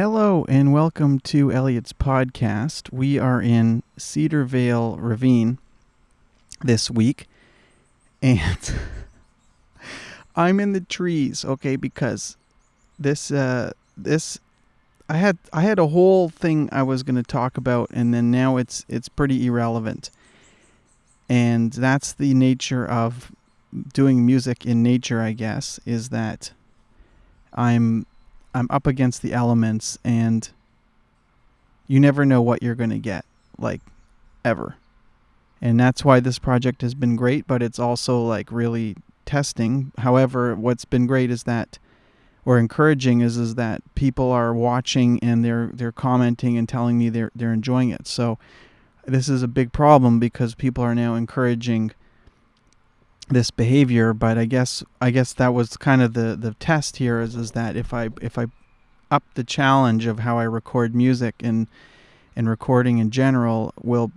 Hello and welcome to Elliot's podcast. We are in Cedarvale Ravine this week, and I'm in the trees, okay, because this uh this I had I had a whole thing I was going to talk about and then now it's it's pretty irrelevant. And that's the nature of doing music in nature, I guess, is that I'm I'm up against the elements and you never know what you're going to get like ever. And that's why this project has been great, but it's also like really testing. However, what's been great is that or encouraging is is that people are watching and they're they're commenting and telling me they're they're enjoying it. So this is a big problem because people are now encouraging this behavior but i guess i guess that was kind of the the test here is is that if i if i up the challenge of how i record music and and recording in general will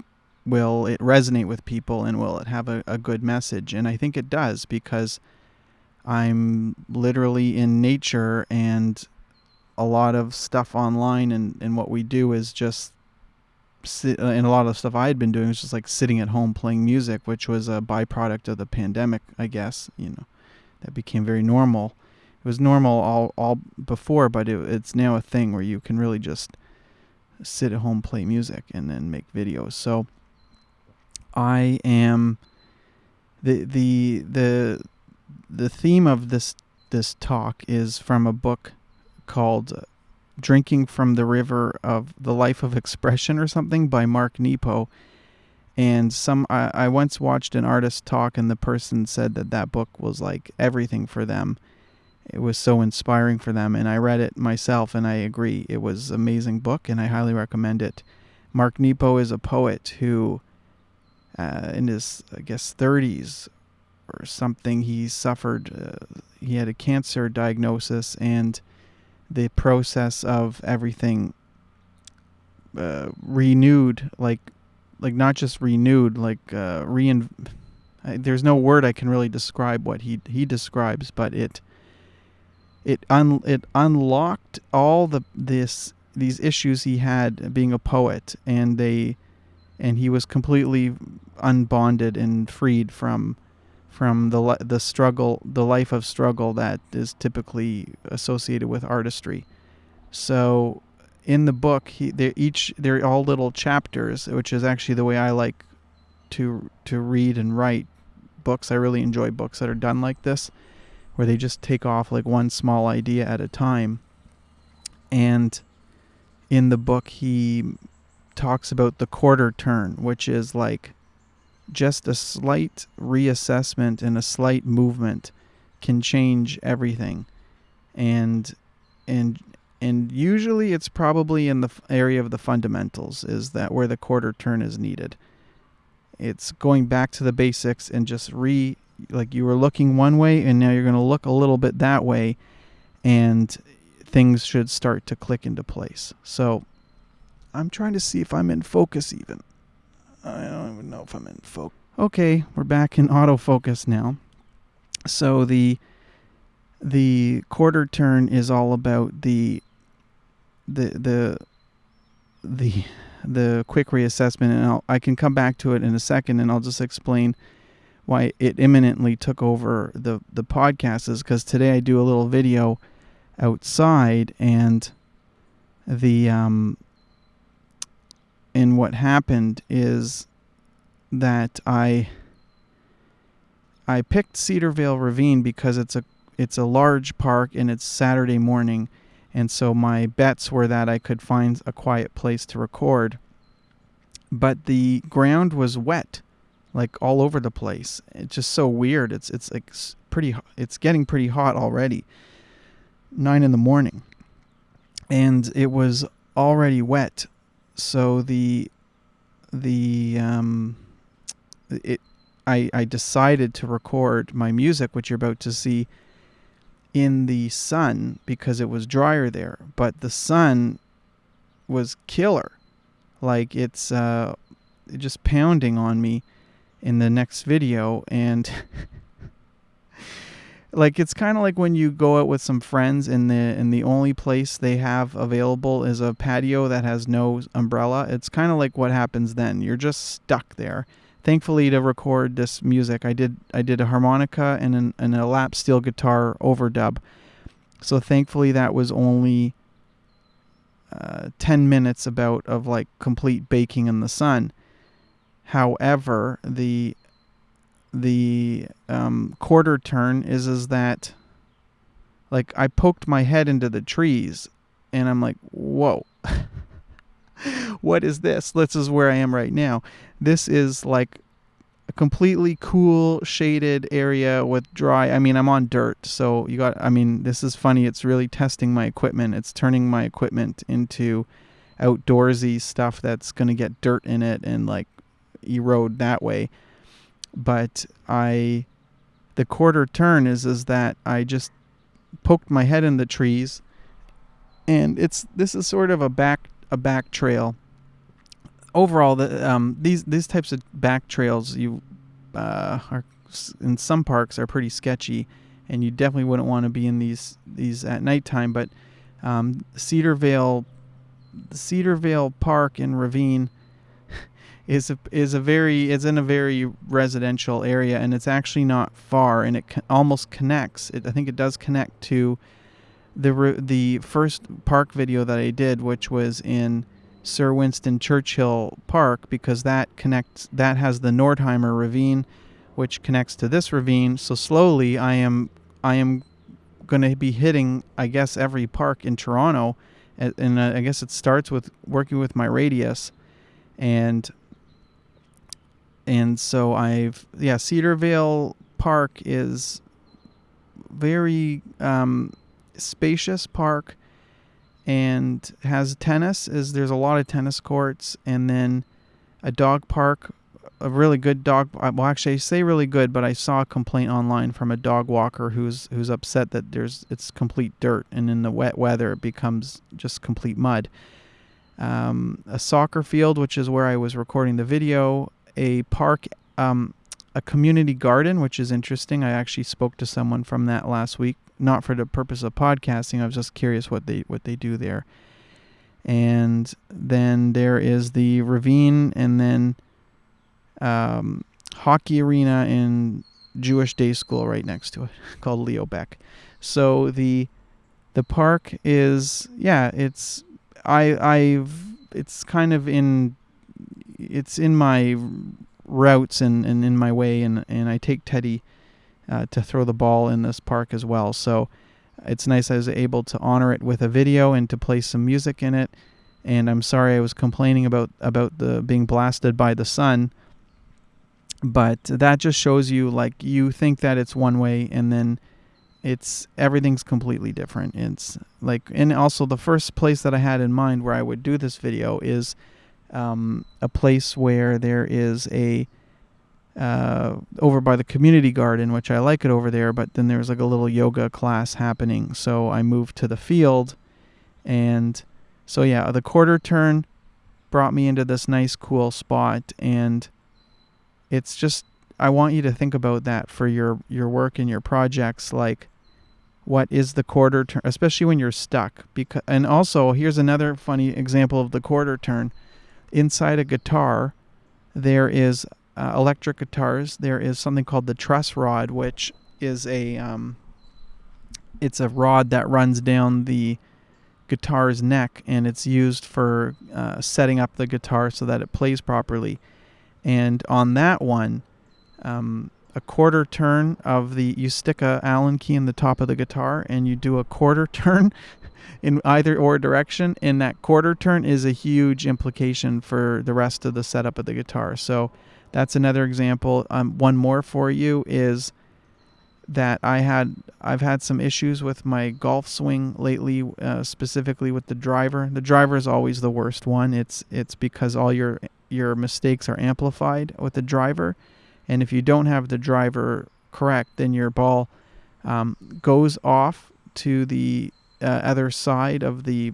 will it resonate with people and will it have a, a good message? And i think it does because i'm literally in nature and a lot of stuff online and, and what we do is just Uh, and a lot of stuff I had been doing was just like sitting at home playing music, which was a byproduct of the pandemic, I guess. You know, that became very normal. It was normal all all before, but it, it's now a thing where you can really just sit at home, play music, and then make videos. So I am the the the the theme of this this talk is from a book called Drinking from the River of the Life of Expression or something by Mark Nepo. And some I, I once watched an artist talk and the person said that that book was like everything for them. It was so inspiring for them and I read it myself and I agree. It was an amazing book and I highly recommend it. Mark Nepo is a poet who uh, in his I guess 30s or something he suffered uh, he had a cancer diagnosis and the process of everything uh, renewed, like like not just renewed, like uh, rein. There's no word I can really describe what he he describes, but it it un it unlocked all the this these issues he had being a poet, and they and he was completely unbonded and freed from from the the struggle, the life of struggle that is typically associated with artistry. So, in the book, he they each they're all little chapters, which is actually the way I like to to read and write books. I really enjoy books that are done like this, where they just take off like one small idea at a time. And in the book, he talks about the quarter turn, which is like just a slight reassessment and a slight movement can change everything. And and and usually it's probably in the area of the fundamentals is that where the quarter turn is needed. It's going back to the basics and just re like you were looking one way and now you're going to look a little bit that way and things should start to click into place. So i'm trying to see if i'm in focus even I don't even know if I'm in focus. Okay, we're back in autofocus now. So the the quarter turn is all about the the the the the quick reassessment and I'll, I can come back to it in a second and I'll just explain why it imminently took over the the podcast is because today I do a little video outside and the um and what happened is that I I picked Cedarvale Ravine because it's a it's a large park and it's Saturday morning and so my bets were that I could find a quiet place to record. But the ground was wet like all over the place. It's just so weird. It's it's like pretty it's getting pretty hot already. 9 in the morning. And it was already wet so the the um, it I I decided to record my music, which you're about to see, in the sun because it was drier there. But the sun was killer, like it's uh, just pounding on me in the next video and. like it's kind of like when you go out with some friends and the and the only place they have available is a patio that has no umbrella. It's kind of like what happens then. You're just stuck there. Thankfully, to record this music, I did I did a harmonica and an, and a lap steel guitar overdub. So thankfully, that was only uh, 10 minutes about of like complete baking in the sun. However, the the um, quarter turn is is that like I poked my head into the trees and I'm like, whoa. what is this? This is where I am right now. This is like a completely cool shaded area with dry I mean I'm on dirt so you got I mean this is funny it's really testing my equipment it's turning my equipment into outdoorsy stuff that's to get dirt in it and like erode that way but I the quarter turn is is that I just poked my head in the trees and it's this is sort of a back a back trail. Overall the um these these types of back trails you uh, are in some parks are pretty sketchy and you definitely wouldn't want to be in these these at nighttime but um, Cedarvale Cedarvale Park and Ravine is a, is a very is in a very residential area and it's actually not far and it co- almost connects it, I think it does connect to the re- the first park video that I did which was in Sir Winston Churchill Park because that connects that has the Nordheimer ravine which connects to this ravine. So slowly I am I am going to be hitting I guess every park in Toronto and uh, I guess it starts with working with my radius and and so I've yeah Cedarvale Park is very um, spacious park and has tennis is there's a lot of tennis courts and then a dog park a really good dog well actually I say really good but I saw a complaint online from a dog walker who's who's upset that there's it's complete dirt and in the wet weather it becomes just complete mud. Um, a soccer field which is where I was recording the video a park, um, a community garden, which is interesting. I actually spoke to someone from that last week, not for the purpose of podcasting. I was just curious what they what they do there. And then there is the ravine, and then um, hockey arena and Jewish day school right next to it, called Leo Baeck. So the the park is yeah, it's I I've it's kind of in it's in my routes and, and in my way, and, and I take Teddy uh, to throw the ball in this park as well. So it's nice I was able to honor it with a video and to play some music in it. And I'm sorry I was complaining about about the being blasted by the sun, but that just shows you like you think that it's one way and then it's everything's completely different. It's like and also the first place that I had in mind where I would do this video is um, a place where there is a uh, over by the community garden, which I like it over there, but then there's like a little yoga class happening. So I moved to the field, and so yeah, the quarter turn brought me into this nice, cool spot, and it's just I want you to think about that for your your work and your projects, like what is the quarter turn, especially when you're stuck. Because and also here's another funny example of the quarter turn inside a guitar, there is uh, electric guitars. There is something called the truss rod, which is a um, it's a rod that runs down the guitar's neck, and it's used for uh, setting up the guitar so that it plays properly. And on that one, um, a quarter turn of the you stick a Allen key in the top of the guitar, and you do a quarter turn in either or direction, and that quarter turn is a huge implication for the rest of the setup of the guitar. So that's another example. Um, one more for you is that I had I've had some issues with my golf swing lately, uh, specifically with the driver. The driver is always the worst one. It's it's because all your your mistakes are amplified with the driver, and if you don't have the driver correct, then your ball um, goes off to the uh, other side of the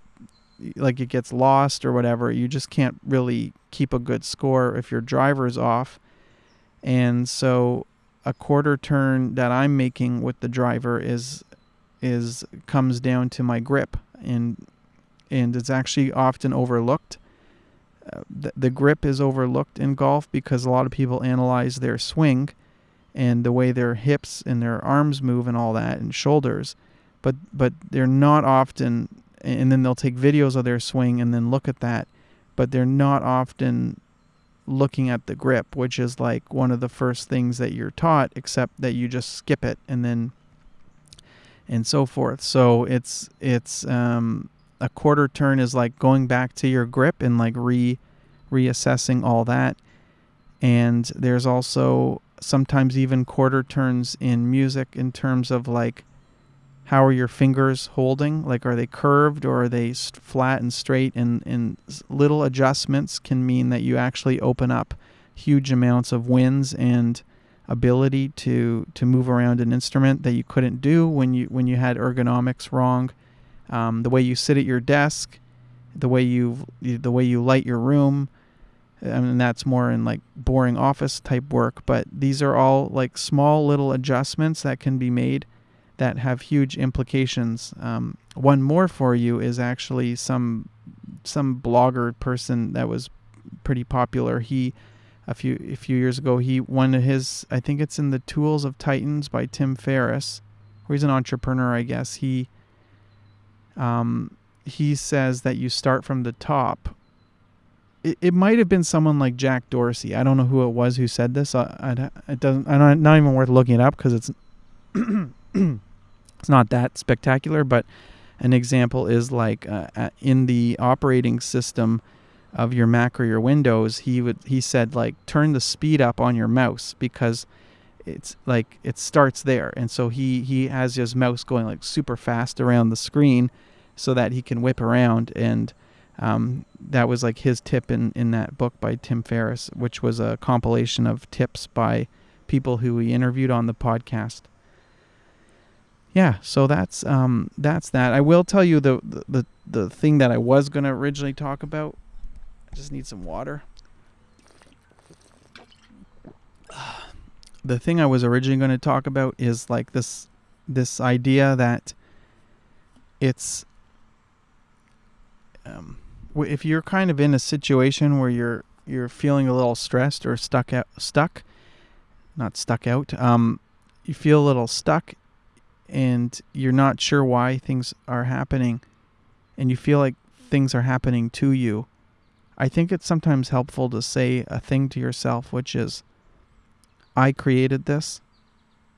like it gets lost or whatever you just can't really keep a good score if your driver's off. And so a quarter turn that I'm making with the driver is is comes down to my grip. And and it's actually often overlooked. Uh, the, the grip is overlooked in golf because a lot of people analyze their swing and the way their hips and their arms move and all that and shoulders but but they're not often and then they'll take videos of their swing and then look at that but they're not often looking at the grip which is like one of the first things that you're taught except that you just skip it and then and so forth. So it's it's um, a quarter turn is like going back to your grip and like re reassessing all that. And there's also sometimes even quarter turns in music in terms of like how are your fingers holding? Like are they curved or are they flat and straight? And, and little adjustments can mean that you actually open up huge amounts of winds and ability to to move around an instrument that you couldn't do when you when you had ergonomics wrong. Um, the way you sit at your desk the way you the way you light your room I mean, that's more in like boring office type work, but these are all like small little adjustments that can be made that have huge implications. Um, one more for you is actually some some blogger person that was pretty popular. He a few a few years ago he one of his I think it's in the Tools of Titans by Tim Ferriss, where he's an entrepreneur, I guess. He um, he says that you start from the top it, it might have been someone like Jack Dorsey. I don't know who it was who said this. I, I it doesn't. I don't. Not even worth looking it up because it's it's not that spectacular. But an example is like uh, in the operating system of your Mac or your Windows. He would he said like turn the speed up on your mouse because it's like it starts there, and so he he has his mouse going like super fast around the screen so that he can whip around and um, that was like his tip in, in that book by Tim Ferriss, which was a compilation of tips by people who we interviewed on the podcast. Yeah, so that's um, that's that. I will tell you the, the the thing that I was gonna originally talk about. I just need some water. The thing I was originally going to talk about is like this this idea that it's um, if you're kind of in a situation where you're you're feeling a little stressed or stuck out stuck not stuck out um you feel a little stuck and you're not sure why things are happening and you feel like things are happening to you i think it's sometimes helpful to say a thing to yourself which is i created this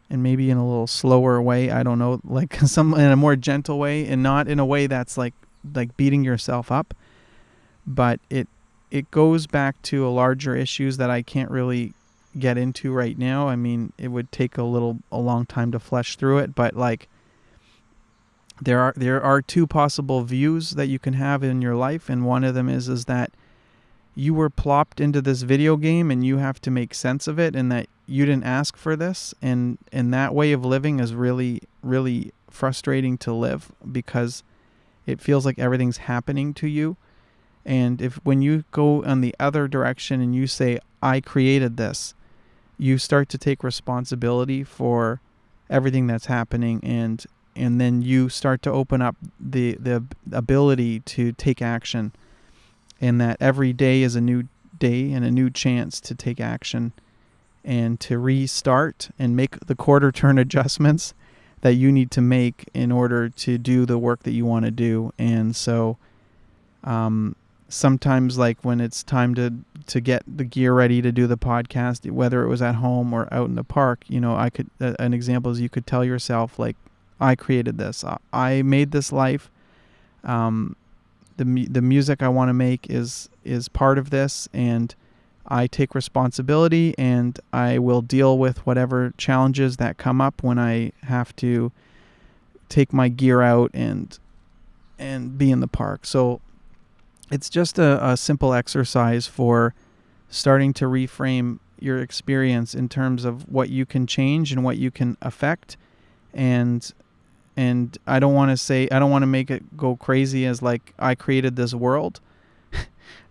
and maybe in a little slower way i don't know like some in a more gentle way and not in a way that's like like beating yourself up but it it goes back to a larger issues that I can't really get into right now. I mean, it would take a little a long time to flesh through it, but like there are there are two possible views that you can have in your life and one of them is is that you were plopped into this video game and you have to make sense of it and that you didn't ask for this and and that way of living is really really frustrating to live because it feels like everything's happening to you and if when you go on the other direction and you say, I created this, you start to take responsibility for everything that's happening and and then you start to open up the the ability to take action. And that every day is a new day and a new chance to take action and to restart and make the quarter turn adjustments that you need to make in order to do the work that you want to do. And so um, sometimes like when it's time to to get the gear ready to do the podcast whether it was at home or out in the park you know i could uh, an example is you could tell yourself like i created this. I made this life. Um, the the music i want to make is is part of this and i take responsibility and i will deal with whatever challenges that come up when i have to take my gear out and and be in the park. So it's just a, a simple exercise for starting to reframe your experience in terms of what you can change and what you can affect. And and I don't want to say I don't want to make it go crazy as like I created this world.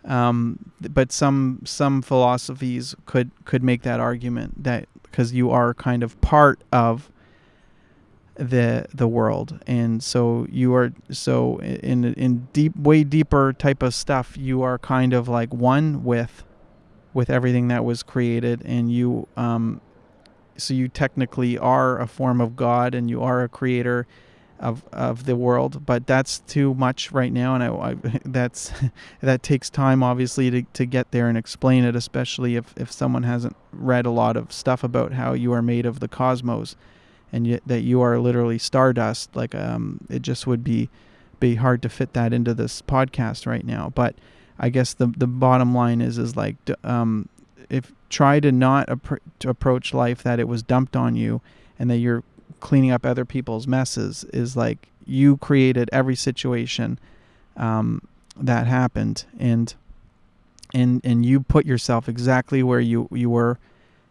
Um, but some some philosophies could could make that argument that because you are kind of part of the the world. And so you are so in in deep way deeper type of stuff you are kind of like one with with everything that was created. And you um so you technically are a form of god and you are a creator of of the world. But that's too much right now. And I, I that's that takes time obviously to, to get there and explain it especially if if someone hasn't read a lot of stuff about how you are made of the cosmos and yet that you are literally stardust like um it just would be be hard to fit that into this podcast right now. But i guess the the bottom line is is like um if try to not appro- to approach life that it was dumped on you and that you're cleaning up other people's messes is like you created every situation um, that happened. And and and you put yourself exactly where you you were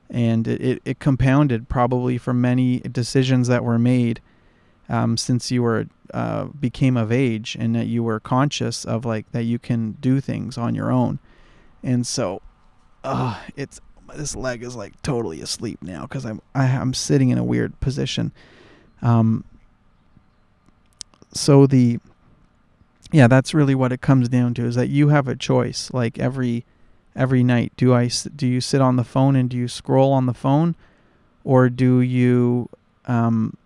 and it, it, compounded probably from many decisions that were made um, since you were uh, became of age and that you were conscious of like that you can do things on your own. And so uh, it's this leg is like totally asleep now because I'm I, am i am sitting in a weird position. Um, so the yeah that's really what it comes down to is that you have a choice. Like every every night? Do I do you sit on the phone and do you scroll on the phone, or do you um,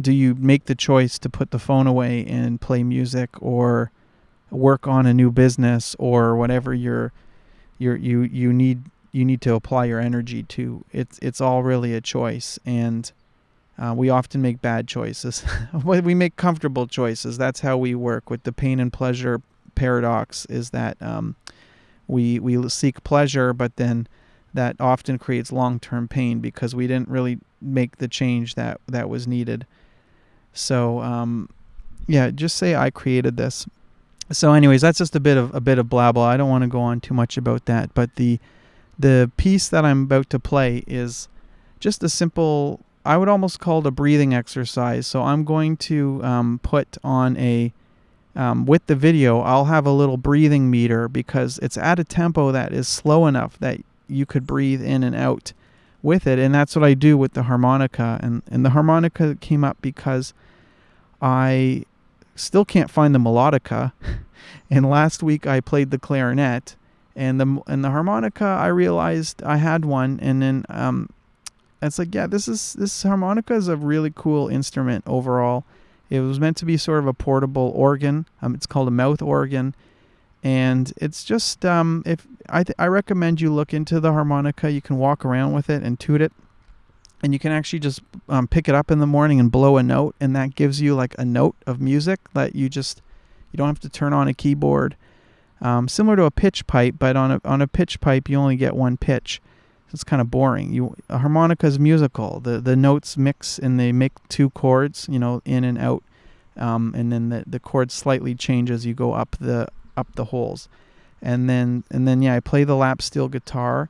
do you make the choice to put the phone away and play music or work on a new business or whatever you're, you're you you need you need to apply your energy to? It's it's all really a choice and. Uh, we often make bad choices. But we make comfortable choices. That's how we work with the pain and pleasure paradox. Is that um, we we seek pleasure, but then that often creates long-term pain because we didn't really make the change that that was needed. So um, yeah, just say I created this. So, anyways, that's just a bit of a bit of blah. I don't want to go on too much about that, but the the piece that I'm about to play is just a simple. I would almost call it a breathing exercise. So I'm going to um, put on a um, with the video, I'll have a little breathing meter because it's at a tempo that is slow enough that you could breathe in and out with it. And that's what I do with the harmonica. And, and the harmonica came up because I still can't find the melodica. and last week I played the clarinet. And the and the harmonica, I realized I had one, and then um, it's like, yeah, this is this harmonica is a really cool instrument overall it was meant to be sort of a portable organ. Um, it's called a mouth organ, and it's just um, if I th- I recommend you look into the harmonica. You can walk around with it and toot it, and you can actually just um, pick it up in the morning and blow a note, and that gives you like a note of music that you just you don't have to turn on a keyboard. Um, similar to a pitch pipe, but on a on a pitch pipe you only get one pitch it's kind of boring. You a harmonica is musical. The the notes mix and they make two chords, you know, in and out, um, and then the the chord slightly changes. As you go up the up the holes, and then and then yeah, I play the lap steel guitar,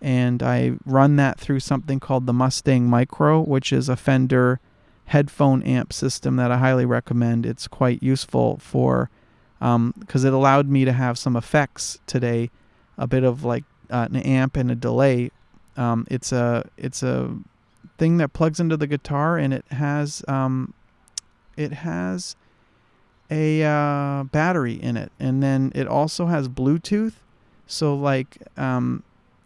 and I run that through something called the Mustang Micro, which is a Fender headphone amp system that I highly recommend. It's quite useful for because um, it allowed me to have some effects today, a bit of like uh, an amp and a delay. Um, it's a it's a thing that plugs into the guitar and it has um, it has a uh, battery in it and then it also has Bluetooth. So like um,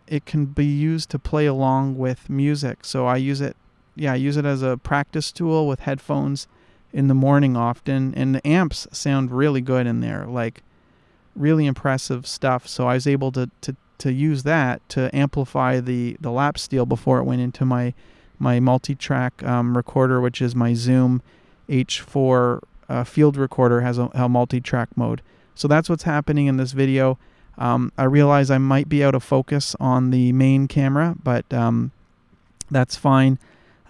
it can be used to play along with music. So I use it yeah I use it as a practice tool with headphones in the morning often and the amps sound really good in there like really impressive stuff so i was able to, to to use that to amplify the the lap steel before it went into my my multi-track um, recorder, which is my Zoom H4 uh, field recorder has a, a, multi-track mode. So that's what's happening in this video. Um, I realize I might be out of focus on the main camera, but um, that's fine.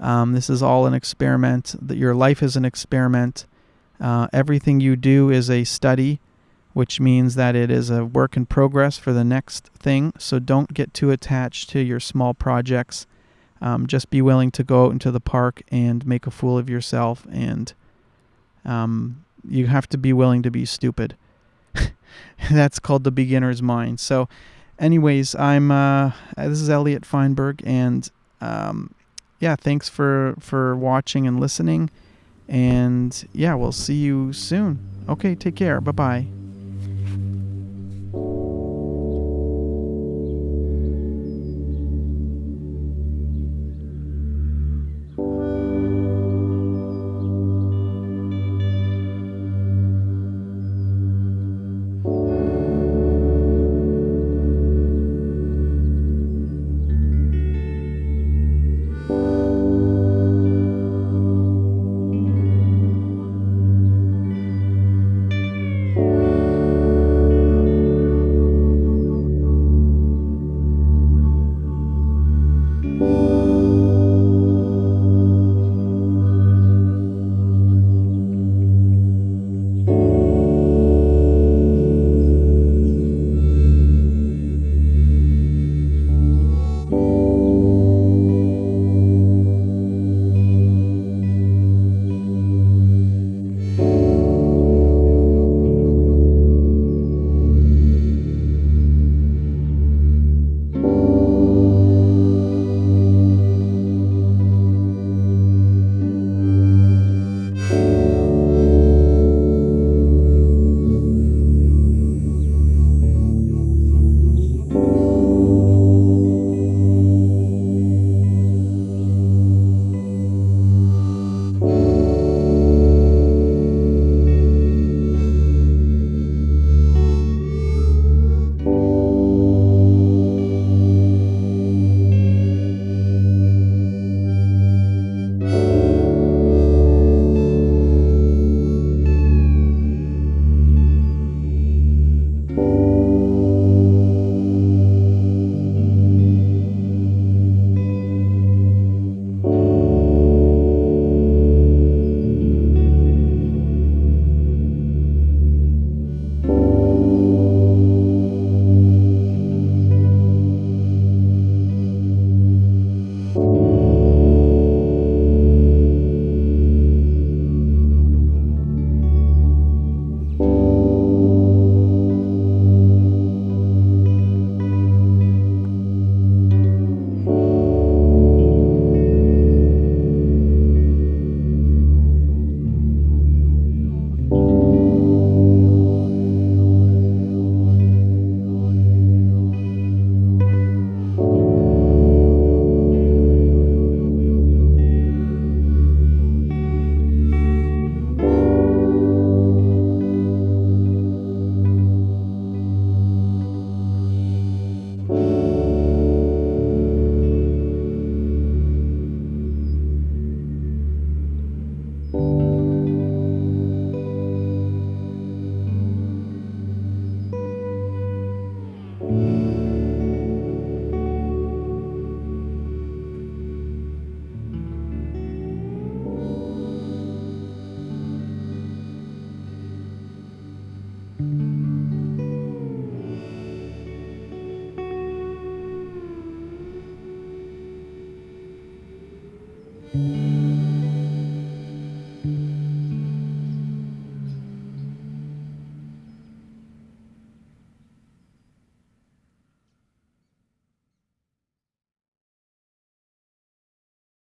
Um, this is all an experiment. That your life is an experiment. Uh, everything you do is a study which means that it is a work in progress for the next thing. So don't get too attached to your small projects. Um, just be willing to go out into the park and make a fool of yourself. And um, you have to be willing to be stupid. That's called the beginner's mind. So, anyways, I'm. Uh, this is Elliot Feinberg, and um, yeah, thanks for for watching and listening. And yeah, we'll see you soon. Okay, take care. Bye bye.